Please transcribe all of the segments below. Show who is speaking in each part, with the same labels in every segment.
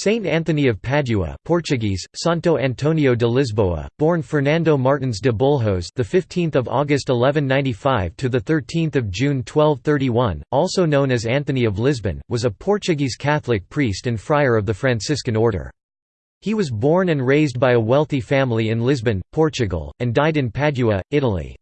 Speaker 1: Saint Anthony of Padua, Portuguese Santo Antonio de Lisboa, born Fernando Martins de Bulhos, the 15th of August 1195 to the 13th of June 1231, also known as Anthony of Lisbon, was a Portuguese Catholic priest and friar of the Franciscan order. He was born and raised by a wealthy family in Lisbon, Portugal, and died in Padua, Italy.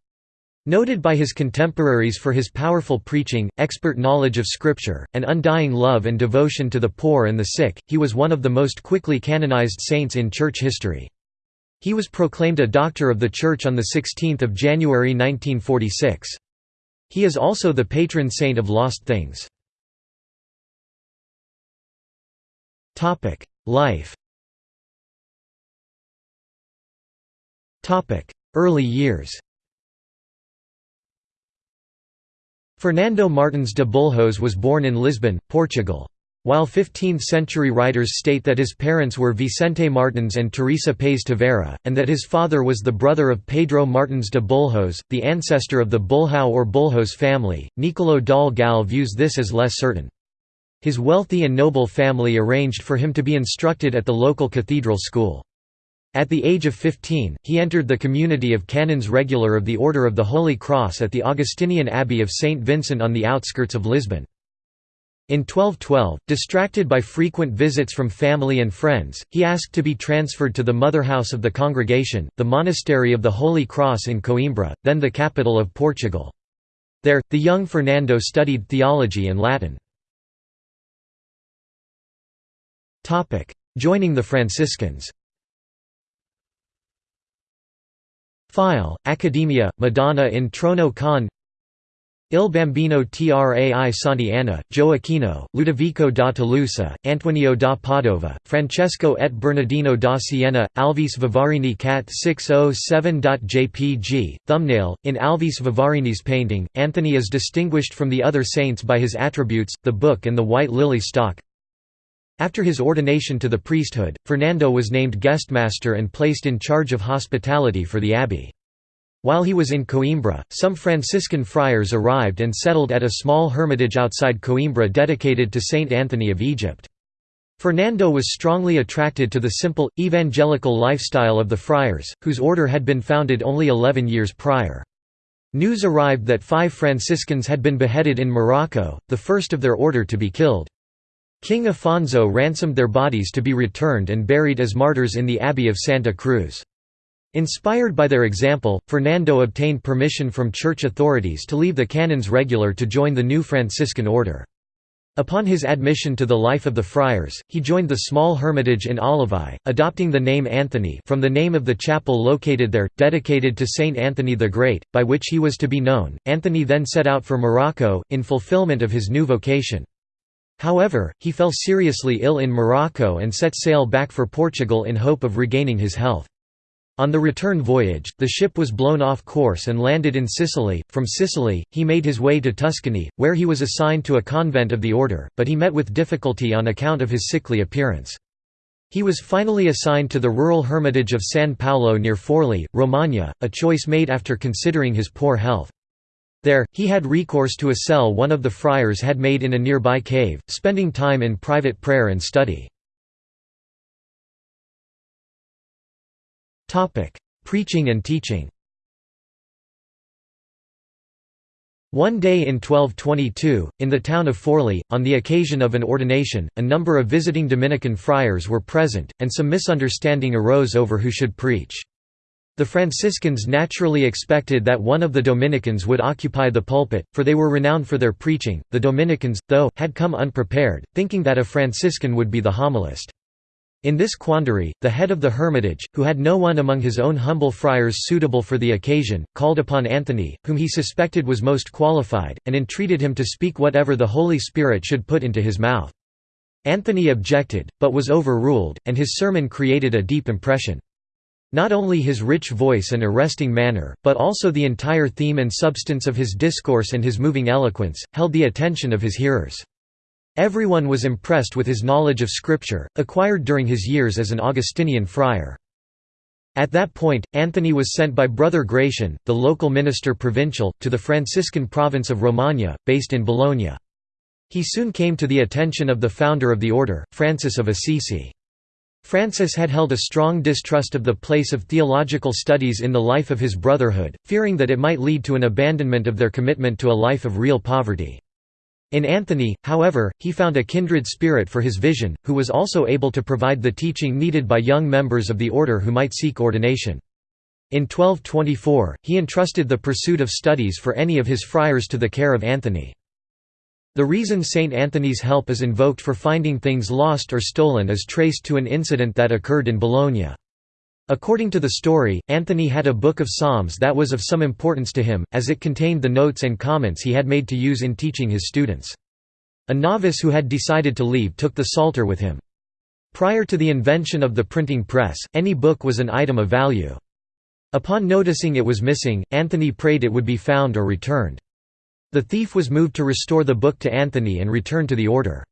Speaker 1: Noted by his contemporaries for his powerful preaching, expert knowledge of Scripture, and undying love and devotion to the poor and the sick, he was one of the most quickly canonized saints in church history. He was proclaimed a Doctor of the Church on 16 January 1946. He is also the patron saint of lost things. Life Early years Fernando Martins de Bulhos was born in Lisbon, Portugal. While 15th-century writers state that his parents were Vicente Martins and Teresa Paes Tavera, and that his father was the brother of Pedro Martins de Bulhos, the ancestor of the Bulhão or Bulhos family, Nicolò Dal Gal views this as less certain. His wealthy and noble family arranged for him to be instructed at the local cathedral school. At the age of 15, he entered the community of canons regular of the Order of the Holy Cross at the Augustinian Abbey of St. Vincent on the outskirts of Lisbon. In 1212, distracted by frequent visits from family and friends, he asked to be transferred to the mother house of the congregation, the Monastery of the Holy Cross in Coimbra, then the capital of Portugal. There, the young Fernando studied theology and Latin. Joining the Franciscans File, Academia, Madonna in Trono con Il Bambino Trai Santi Anna, Gioacchino, Ludovico da Tolosa, Antonio da Padova, Francesco et Bernardino da Siena, Alvise Vivarini Cat 607.jpg. Thumbnail In Alvise Vivarini's painting, Anthony is distinguished from the other saints by his attributes, the book and the white lily stalk. After his ordination to the priesthood, Fernando was named guestmaster and placed in charge of hospitality for the abbey. While he was in Coimbra, some Franciscan friars arrived and settled at a small hermitage outside Coimbra dedicated to Saint Anthony of Egypt. Fernando was strongly attracted to the simple, evangelical lifestyle of the friars, whose order had been founded only eleven years prior. News arrived that five Franciscans had been beheaded in Morocco, the first of their order to be killed. King Afonso ransomed their bodies to be returned and buried as martyrs in the Abbey of Santa Cruz. Inspired by their example, Fernando obtained permission from church authorities to leave the canons regular to join the new Franciscan order. Upon his admission to the life of the friars, he joined the small hermitage in Olivais, adopting the name Anthony from the name of the chapel located there, dedicated to Saint Anthony the Great, by which he was to be known. Anthony then set out for Morocco, in fulfillment of his new vocation. However, he fell seriously ill in Morocco and set sail back for Portugal in hope of regaining his health. On the return voyage, the ship was blown off course and landed in Sicily. From Sicily, he made his way to Tuscany, where he was assigned to a convent of the order, but he met with difficulty on account of his sickly appearance. He was finally assigned to the rural hermitage of San Paolo near Forli, Romagna, a choice made after considering his poor health. There, he had recourse to a cell one of the friars had made in a nearby cave, spending time in private prayer and study. Preaching and teaching One day in 1222, in the town of Forli, on the occasion of an ordination, a number of visiting Dominican friars were present, and some misunderstanding arose over who should preach. The Franciscans naturally expected that one of the Dominicans would occupy the pulpit, for they were renowned for their preaching. The Dominicans, though, had come unprepared, thinking that a Franciscan would be the homilist. In this quandary, the head of the hermitage, who had no one among his own humble friars suitable for the occasion, called upon Anthony, whom he suspected was most qualified, and entreated him to speak whatever the Holy Spirit should put into his mouth. Anthony objected, but was overruled, and his sermon created a deep impression. Not only his rich voice and arresting manner, but also the entire theme and substance of his discourse and his moving eloquence, held the attention of his hearers. Everyone was impressed with his knowledge of Scripture, acquired during his years as an Augustinian friar. At that point, Anthony was sent by Brother Gratian, the local minister provincial, to the Franciscan province of Romagna, based in Bologna. He soon came to the attention of the founder of the order, Francis of Assisi. Francis had held a strong distrust of the place of theological studies in the life of his brotherhood, fearing that it might lead to an abandonment of their commitment to a life of real poverty. In Anthony, however, he found a kindred spirit for his vision, who was also able to provide the teaching needed by young members of the order who might seek ordination. In 1224, he entrusted the pursuit of studies for any of his friars to the care of Anthony. The reason Saint Anthony's help is invoked for finding things lost or stolen is traced to an incident that occurred in Bologna. According to the story, Anthony had a book of psalms that was of some importance to him, as it contained the notes and comments he had made to use in teaching his students. A novice who had decided to leave took the psalter with him. Prior to the invention of the printing press, any book was an item of value. Upon noticing it was missing, Anthony prayed it would be found or returned. The thief was moved to restore the book to Anthony and return to the order.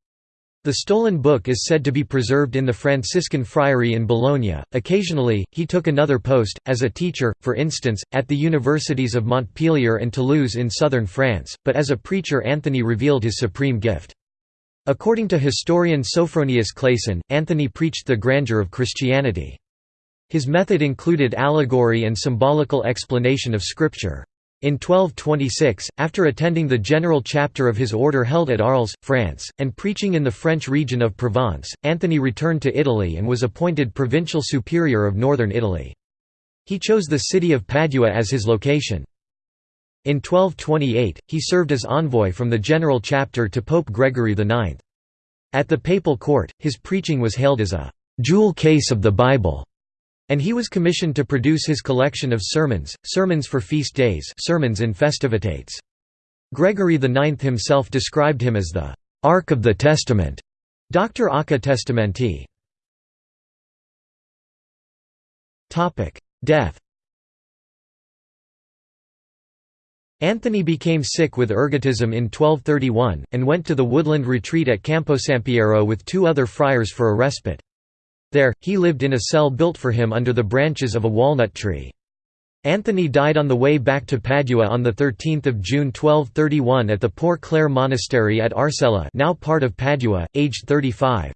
Speaker 1: The stolen book is said to be preserved in the Franciscan friary in Bologna. Occasionally, he took another post, as a teacher, for instance, at the universities of Montpellier and Toulouse in southern France, but as a preacher Anthony revealed his supreme gift. According to historian Sophronius Clasen, Anthony preached the grandeur of Christianity. His method included allegory and symbolical explanation of Scripture. In 1226, after attending the general chapter of his order held at Arles, France, and preaching in the French region of Provence, Anthony returned to Italy and was appointed provincial superior of northern Italy. He chose the city of Padua as his location. In 1228, he served as envoy from the general chapter to Pope Gregory IX. At the papal court, his preaching was hailed as a «jewel case of the Bible» And he was commissioned to produce his collection of sermons, sermons for feast days sermons in festivitates. Gregory IX himself described him as the «Ark of the Testament» Dr. Arca Testamenti. Death Anthony became sick with ergotism in 1231, and went to the woodland retreat at Camposampiero with two other friars for a respite. There, he lived in a cell built for him under the branches of a walnut tree. Anthony died on the way back to Padua on 13 June 1231 at the Poor Clare Monastery at Arcella now part of Padua, aged 35.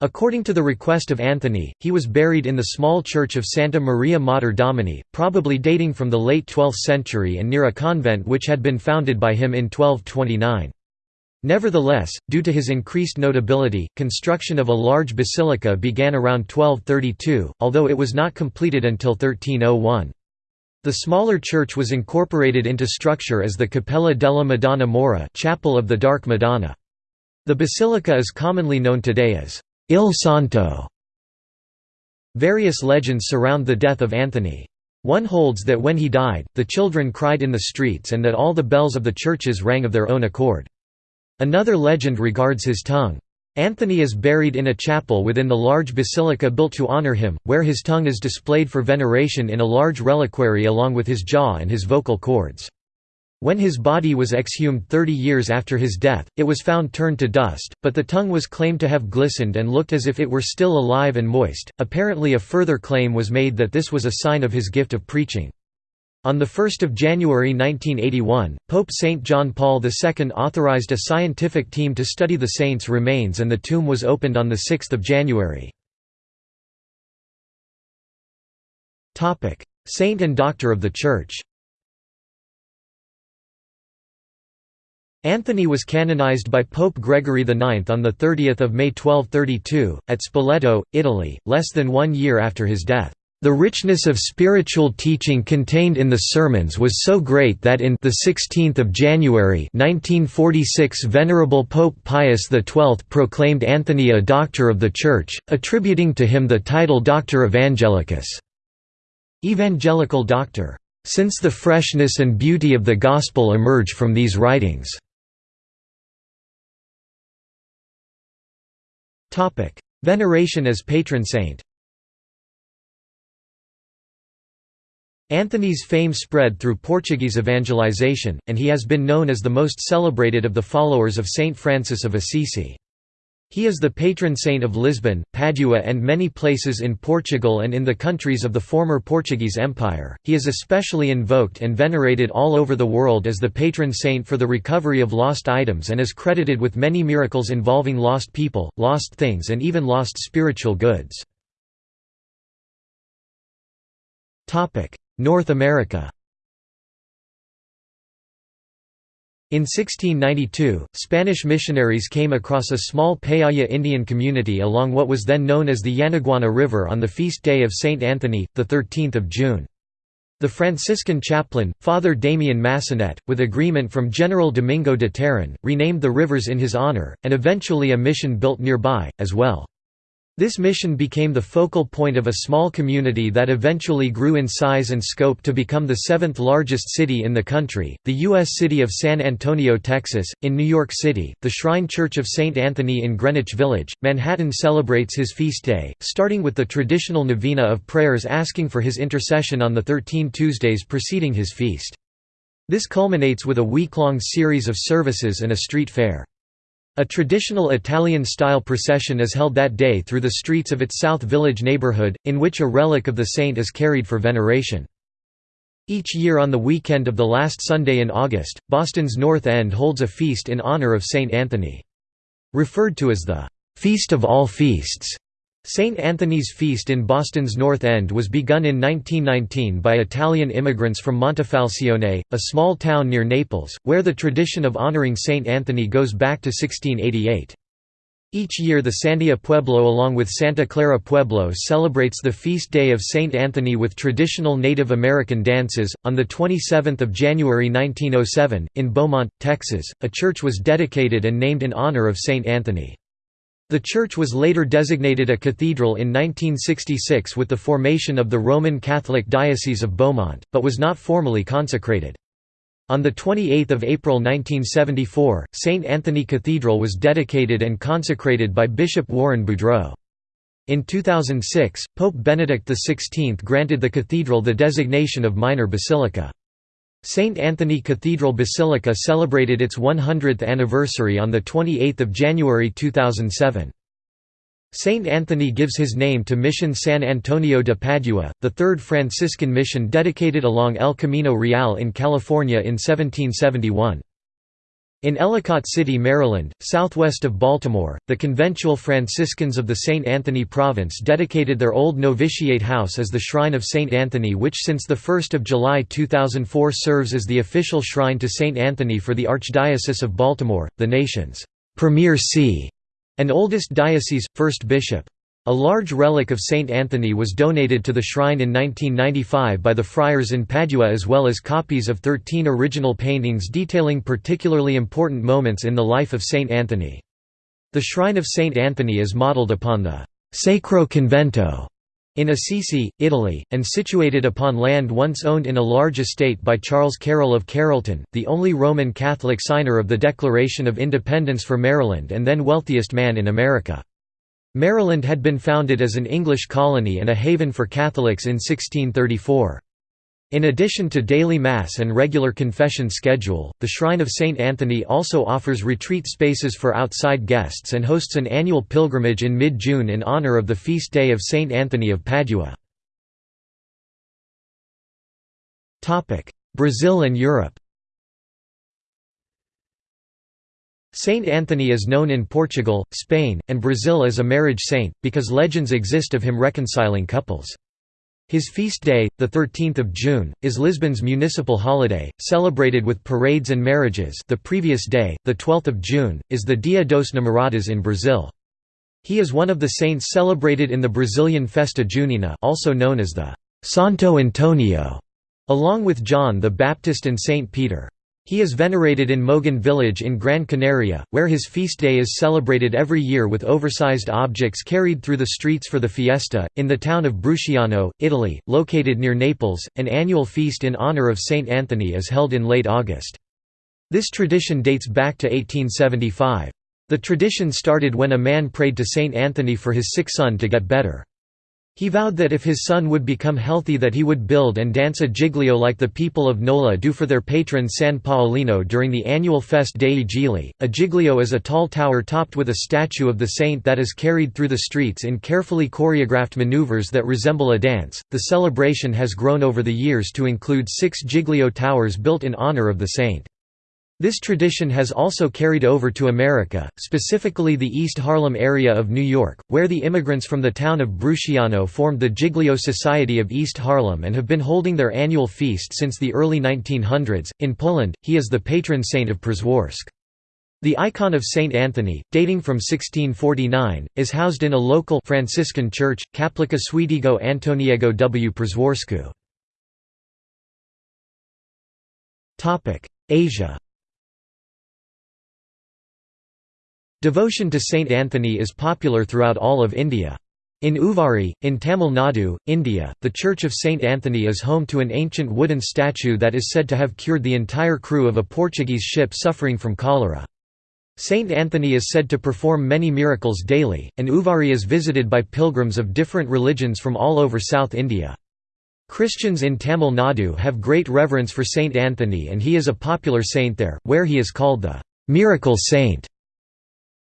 Speaker 1: According to the request of Anthony, he was buried in the small church of Santa Maria Mater Domini, probably dating from the late 12th century and near a convent which had been founded by him in 1229. Nevertheless, due to his increased notability, construction of a large basilica began around 1232, although it was not completed until 1301. The smaller church was incorporated into structure as the Cappella della Madonna Mora Chapel of the Dark Madonna. The basilica is commonly known today as Il Santo. Various legends surround the death of Anthony. One holds that when he died, the children cried in the streets and that all the bells of the churches rang of their own accord. Another legend regards his tongue. Anthony is buried in a chapel within the large basilica built to honor him, where his tongue is displayed for veneration in a large reliquary along with his jaw and his vocal cords. When his body was exhumed 30 years after his death, it was found turned to dust, but the tongue was claimed to have glistened and looked as if it were still alive and moist. Apparently, a further claim was made that this was a sign of his gift of preaching. On 1 January 1981, Pope St. John Paul II authorized a scientific team to study the saint's remains and the tomb was opened on 6 January. Saint and Doctor of the Church Anthony was canonized by Pope Gregory IX on 30 May 1232, at Spoleto, Italy, less than one year after his death. The richness of spiritual teaching contained in the sermons was so great that in the 16th of January 1946 Venerable Pope Pius XII proclaimed Anthony a Doctor of the Church, attributing to him the title Doctor Evangelicus, Evangelical Doctor, since the freshness and beauty of the Gospel emerge from these writings. Veneration as patron saint Anthony's fame spread through Portuguese evangelization, and he has been known as the most celebrated of the followers of Saint Francis of Assisi. He is the patron saint of Lisbon, Padua, and many places in Portugal and in the countries of the former Portuguese Empire. He is especially invoked and venerated all over the world as the patron saint for the recovery of lost items and is credited with many miracles involving lost people, lost things, and even lost spiritual goods. North America In 1692, Spanish missionaries came across a small Payaya Indian community along what was then known as the Yanaguana River on the feast day of Saint Anthony, 13 June. The Franciscan chaplain, Father Damien Massanet, with agreement from General Domingo de Terán, renamed the rivers in his honor, and eventually a mission built nearby, as well. This mission became the focal point of a small community that eventually grew in size and scope to become the seventh largest city in the country, the U.S. city of San Antonio, Texas. In New York City, the Shrine Church of St. Anthony in Greenwich Village, Manhattan celebrates his feast day, starting with the traditional novena of prayers asking for his intercession on the 13 Tuesdays preceding his feast. This culminates with a week-long series of services and a street fair. A traditional Italian-style procession is held that day through the streets of its South Village neighborhood, in which a relic of the saint is carried for veneration. Each year on the weekend of the last Sunday in August, Boston's North End holds a feast in honor of Saint Anthony. Referred to as the «Feast of All Feasts», St. Anthony's Feast in Boston's North End was begun in 1919 by Italian immigrants from Montefalcione, a small town near Naples, where the tradition of honoring St. Anthony goes back to 1688. Each year the Sandia Pueblo along with Santa Clara Pueblo celebrates the feast day of St. Anthony with traditional Native American dances. On the 27th of January 1907, in Beaumont, Texas, a church was dedicated and named in honor of St. Anthony. The church was later designated a cathedral in 1966 with the formation of the Roman Catholic Diocese of Beaumont, but was not formally consecrated. On 28 April 1974, St. Anthony Cathedral was dedicated and consecrated by Bishop Warren Boudreaux. In 2006, Pope Benedict XVI granted the cathedral the designation of minor basilica. St. Anthony Cathedral Basilica celebrated its 100th anniversary on 28 January 2007. St. Anthony gives his name to Mission San Antonio de Padua, the third Franciscan mission dedicated along El Camino Real in California in 1771. In Ellicott City, Maryland, southwest of Baltimore, the conventual Franciscans of the St. Anthony Province dedicated their old novitiate house as the Shrine of St. Anthony which since 1 July 2004 serves as the official shrine to St. Anthony for the Archdiocese of Baltimore, the nation's premier see and oldest diocese, first bishop. A large relic of Saint Anthony was donated to the shrine in 1995 by the friars in Padua as well as copies of 13 original paintings detailing particularly important moments in the life of Saint Anthony. The shrine of Saint Anthony is modeled upon the «Sacro Convento» in Assisi, Italy, and situated upon land once owned in a large estate by Charles Carroll of Carrollton, the only Roman Catholic signer of the Declaration of Independence for Maryland and then wealthiest man in America. Maryland had been founded as an English colony and a haven for Catholics in 1634. In addition to daily Mass and regular confession schedule, the Shrine of St. Anthony also offers retreat spaces for outside guests and hosts an annual pilgrimage in mid-June in honor of the feast day of St. Anthony of Padua. Brazil and Europe Saint Anthony is known in Portugal, Spain, and Brazil as a marriage saint, because legends exist of him reconciling couples. His feast day, 13 June, is Lisbon's municipal holiday, celebrated with parades and marriages the previous day, 12 June, is the Dia dos Namorados in Brazil. He is one of the saints celebrated in the Brazilian Festa Junina also known as the Santo Antonio, along with John the Baptist and Saint Peter. He is venerated in Mogan village in Gran Canaria, where his feast day is celebrated every year with oversized objects carried through the streets for the fiesta. In the town of Brusciano, Italy, located near Naples, an annual feast in honor of Saint Anthony is held in late August. This tradition dates back to 1875. The tradition started when a man prayed to Saint Anthony for his sick son to get better. He vowed that if his son would become healthy that he would build and dance a giglio like the people of Nola do for their patron San Paolino during the annual Fest dei Gigli. A giglio is a tall tower topped with a statue of the saint that is carried through the streets in carefully choreographed maneuvers that resemble a dance. The celebration has grown over the years to include six giglio towers built in honor of the saint. This tradition has also carried over to America, specifically the East Harlem area of New York, where the immigrants from the town of Brusciano formed the Giglio Society of East Harlem and have been holding their annual feast since the early 1900s. In Poland, he is the patron saint of Przeworsk. The icon of Saint Anthony, dating from 1649, is housed in a local Franciscan church, Kaplica Świętego Antoniego w Przeworsku. Asia Devotion to Saint Anthony is popular throughout all of India. In Uvari, in Tamil Nadu, India, the Church of Saint Anthony is home to an ancient wooden statue that is said to have cured the entire crew of a Portuguese ship suffering from cholera. Saint Anthony is said to perform many miracles daily, and Uvari is visited by pilgrims of different religions from all over South India. Christians in Tamil Nadu have great reverence for Saint Anthony and he is a popular saint there, where he is called the «miracle saint».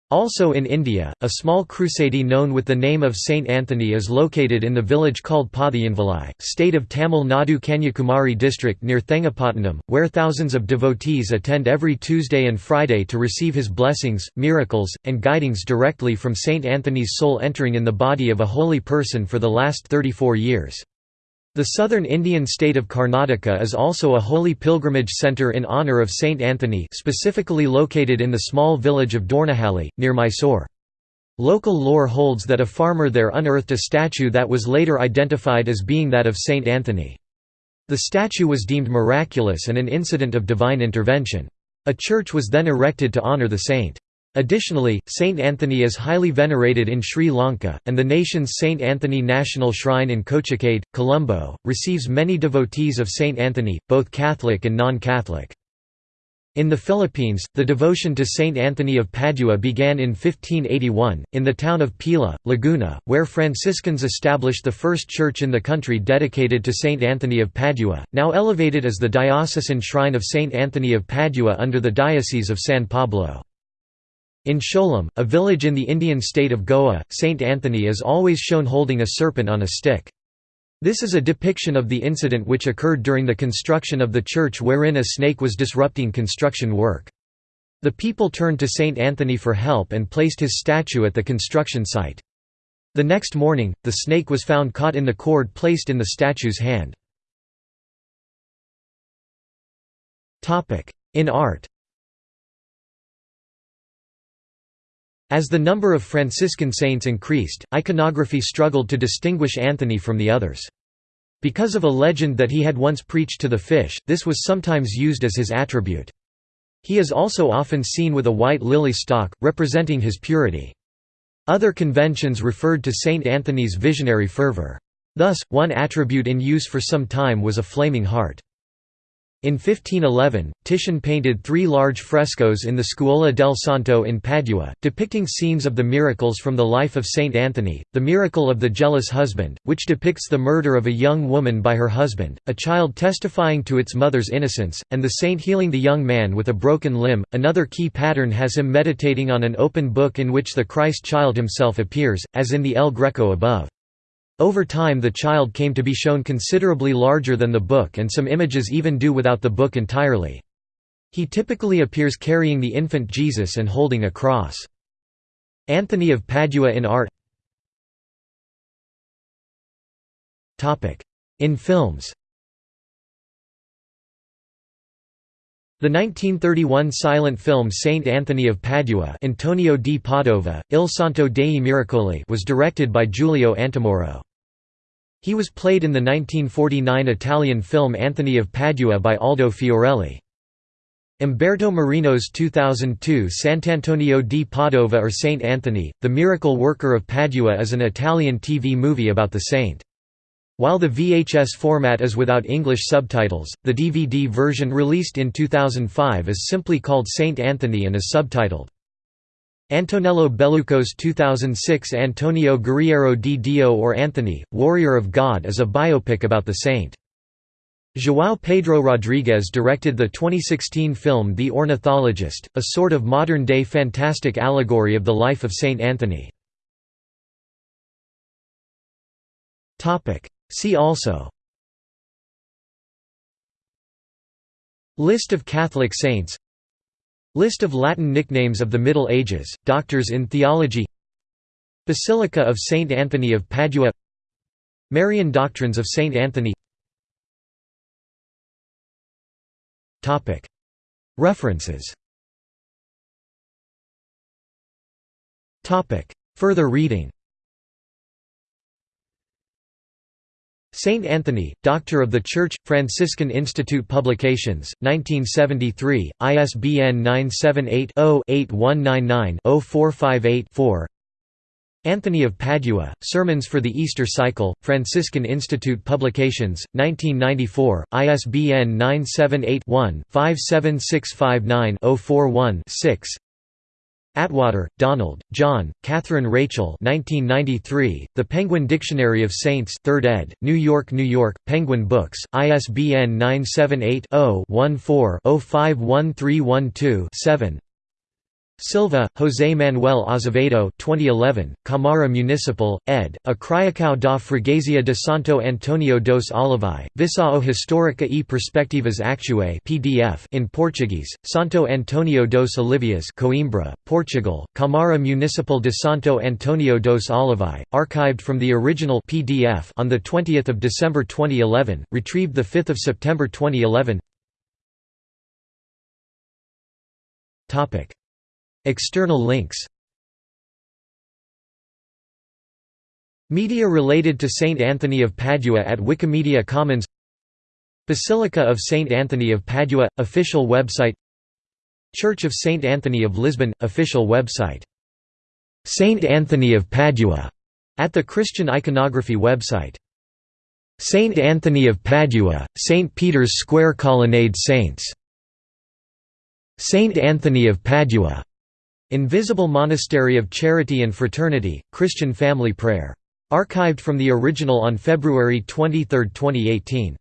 Speaker 1: Also in India, a small crusade known with the name of Saint Anthony is located in the village called Pathiyanvalai, state of Tamil Nadu Kanyakumari district near Thengapattanam, where thousands of devotees attend every Tuesday and Friday to receive his blessings, miracles, and guidings directly from Saint Anthony's soul entering in the body of a holy person for the last 34 years. The southern Indian state of Karnataka is also a holy pilgrimage centre in honour of Saint Anthony specifically located in the small village of Dornahalli, near Mysore. Local lore holds that a farmer there unearthed a statue that was later identified as being that of Saint Anthony. The statue was deemed miraculous and an incident of divine intervention. A church was then erected to honour the saint. Additionally, Saint Anthony is highly venerated in Sri Lanka, and the nation's Saint Anthony National Shrine in Kochikade, Colombo, receives many devotees of Saint Anthony, both Catholic and non-Catholic. In the Philippines, the devotion to Saint Anthony of Padua began in 1581, in the town of Pila, Laguna, where Franciscans established the first church in the country dedicated to Saint Anthony of Padua, now elevated as the diocesan shrine of Saint Anthony of Padua under the Diocese of San Pablo. In Siolim, a village in the Indian state of Goa, Saint Anthony is always shown holding a serpent on a stick. This is a depiction of the incident which occurred during the construction of the church wherein a snake was disrupting construction work. The people turned to Saint Anthony for help and placed his statue at the construction site. The next morning, the snake was found caught in the cord placed in the statue's hand. In art As the number of Franciscan saints increased, iconography struggled to distinguish Anthony from the others. Because of a legend that he had once preached to the fish, this was sometimes used as his attribute. He is also often seen with a white lily stalk, representing his purity. Other conventions referred to Saint Anthony's visionary fervor. Thus, one attribute in use for some time was a flaming heart. In 1511, Titian painted three large frescoes in the Scuola del Santo in Padua, depicting scenes of the miracles from the life of Saint Anthony, the miracle of the jealous husband, which depicts the murder of a young woman by her husband, a child testifying to its mother's innocence, and the saint healing the young man with a broken limb. Another key pattern has him meditating on an open book in which the Christ child himself appears, as in the El Greco above. Over time the child came to be shown considerably larger than the book and some images even do without the book entirely. He typically appears carrying the infant Jesus and holding a cross. Anthony of Padua in art In films The 1931 silent film Saint Anthony of Padua Antonio di Padova, Il Santo dei Miracoli was directed by Giulio Antamoro. He was played in the 1949 Italian film Anthony of Padua by Aldo Fiorelli. Umberto Marino's 2002 Sant'Antonio di Padova or Saint Anthony, The Miracle Worker of Padua is an Italian TV movie about the saint. While the VHS format is without English subtitles, the DVD version released in 2005 is simply called Saint Anthony and is subtitled. Antonello Belluco's 2006 Antonio Guerriero di Dio or Anthony, Warrior of God is a biopic about the saint. João Pedro Rodrigues directed the 2016 film The Ornithologist, a sort of modern-day fantastic allegory of the life of Saint Anthony. See also List of Catholic saints List of Latin nicknames of the Middle Ages, doctors in theology Basilica of Saint Anthony of Padua Marian doctrines of Saint Anthony References Further reading Saint Anthony, Doctor of the Church, Franciscan Institute Publications, 1973, ISBN 978-0-8199-0458-4 Anthony of Padua, Sermons for the Easter Cycle, Franciscan Institute Publications, 1994, ISBN 978-1-57659-041-6 Attwater, Donald, John, Catherine Rachel 1993, The Penguin Dictionary of Saints 3rd ed., New York, New York, Penguin Books, ISBN 978 Silva, José Manuel Azevedo 2011, Camara Municipal, ed., A Criacao da Freguesia de Santo Antonio dos Olivais, Visao Histórica e Perspectivas Actuais PDF in Portuguese, Santo Antonio dos Olivais Coimbra, Portugal, Camara Municipal de Santo Antonio dos Olivais, archived from the original PDF on 20 December 2011, retrieved 5 September 2011 External links. Media related to Saint Anthony of Padua at Wikimedia Commons. Basilica of Saint Anthony of Padua – official website. Church of Saint Anthony of Lisbon – official website. Saint Anthony of Padua at the Christian Iconography website. Saint Anthony of Padua, St. Peter's Square Colonnade Saints. Saint Anthony of Padua Invisible Monastery of Charity and Fraternity, Christian Family Prayer. Archived from the original on February 23, 2018.